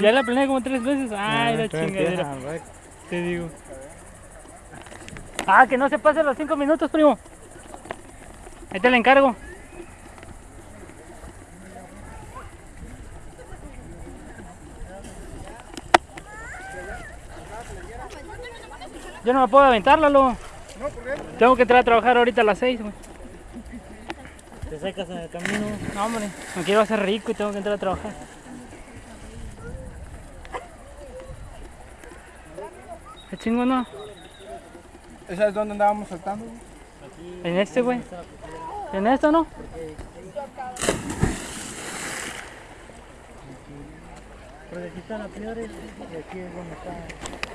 Ya la planeé como tres veces. Ay, la chingadera. a ver. Te digo. Ah, que no se pasen los cinco minutos, primo. Ahí te la encargo. Yo no me puedo aventar, Lalo. Tengo que entrar a trabajar ahorita a las seis, güey. Te secas en el camino. No, hombre, me quiero hacer rico y tengo que entrar a trabajar. ¿Qué chingo no? ¿Esa es donde andábamos saltando? En este, güey. En esto, ¿no? Porque aquí están las flores y aquí es donde está.